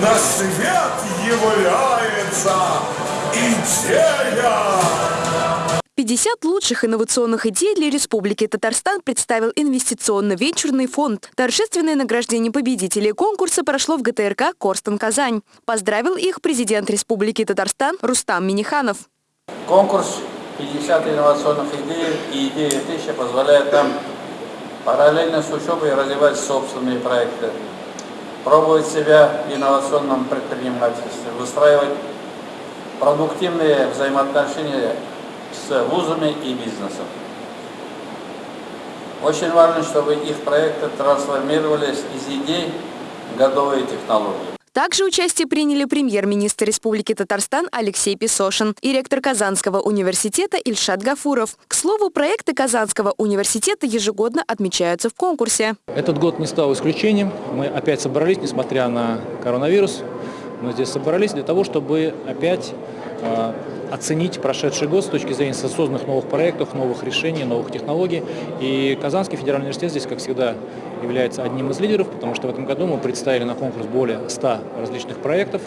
На свет является идея! 50 лучших инновационных идей для Республики Татарстан представил инвестиционно-венчурный фонд. Торжественное награждение победителей конкурса прошло в ГТРК «Корстон Казань». Поздравил их президент Республики Татарстан Рустам Миниханов. Конкурс 50 инновационных идей и идеи 1000 позволяет нам параллельно с учебой развивать собственные проекты, пробовать себя в инновационном предпринимательстве, выстраивать продуктивные взаимоотношения с вузами и бизнесом. Очень важно, чтобы их проекты трансформировались из идей в готовые технологии. Также участие приняли премьер-министр Республики Татарстан Алексей Песошин и ректор Казанского университета Ильшат Гафуров. К слову, проекты Казанского университета ежегодно отмечаются в конкурсе. Этот год не стал исключением. Мы опять собрались, несмотря на коронавирус. Мы здесь собрались для того, чтобы опять оценить прошедший год с точки зрения созданных новых проектов, новых решений, новых технологий. И Казанский федеральный университет здесь, как всегда, является одним из лидеров, потому что в этом году мы представили на конкурс более 100 различных проектов.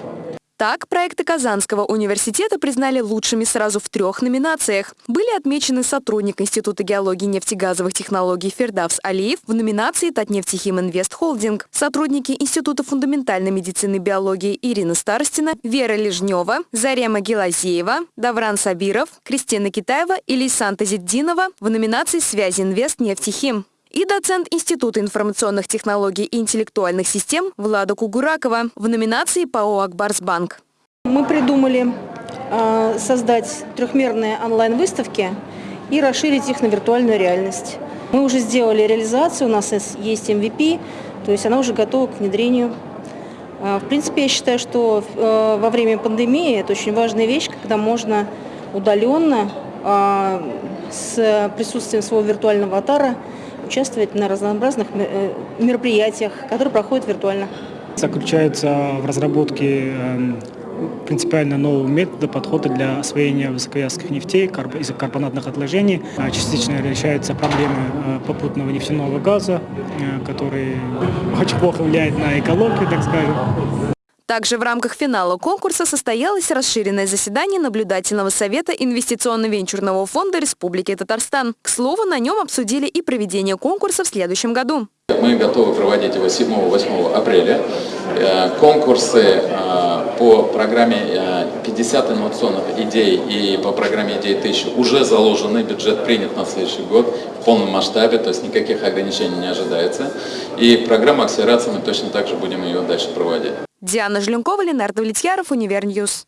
Так, проекты Казанского университета признали лучшими сразу в трех номинациях. Были отмечены сотрудник Института геологии и нефтегазовых технологий Фердавс Алиев в номинации «Татнефтехим Инвест Холдинг», сотрудники Института фундаментальной медицины и биологии Ирина Старостина, Вера Лежнева, Зарема Гелазеева, Давран Сабиров, Кристина Китаева и Лейсан Зиддинова в номинации «Связи Инвест Нефтехим» и доцент Института информационных технологий и интеллектуальных систем Влада Кугуракова в номинации ПАО «Акбарсбанк». Мы придумали э, создать трехмерные онлайн-выставки и расширить их на виртуальную реальность. Мы уже сделали реализацию, у нас есть MVP, то есть она уже готова к внедрению. Э, в принципе, я считаю, что э, во время пандемии это очень важная вещь, когда можно удаленно с присутствием своего виртуального аватара участвовать на разнообразных э, мероприятиях, которые проходят виртуально. Заключается в разработке эм, принципиально нового метода подхода для освоения высоковязких нефтей из карбонатных отложений. А частично решаются проблемы э, попутного нефтяного газа, э, который очень плохо влияет на экологию, так скажем. Также в рамках финала конкурса состоялось расширенное заседание Наблюдательного совета Инвестиционно-венчурного фонда Республики Татарстан. К слову, на нем обсудили и проведение конкурса в следующем году. Мы готовы проводить его 7-8 апреля. Э, конкурсы э, по программе 50 э, инновационных идей и по программе идей 1000 уже заложены, бюджет принят на следующий год в полном масштабе, то есть никаких ограничений не ожидается. И программа акселерации мы точно так же будем ее дальше проводить. Диана Жленкова, Ленардо Влетьяров, Универньюз.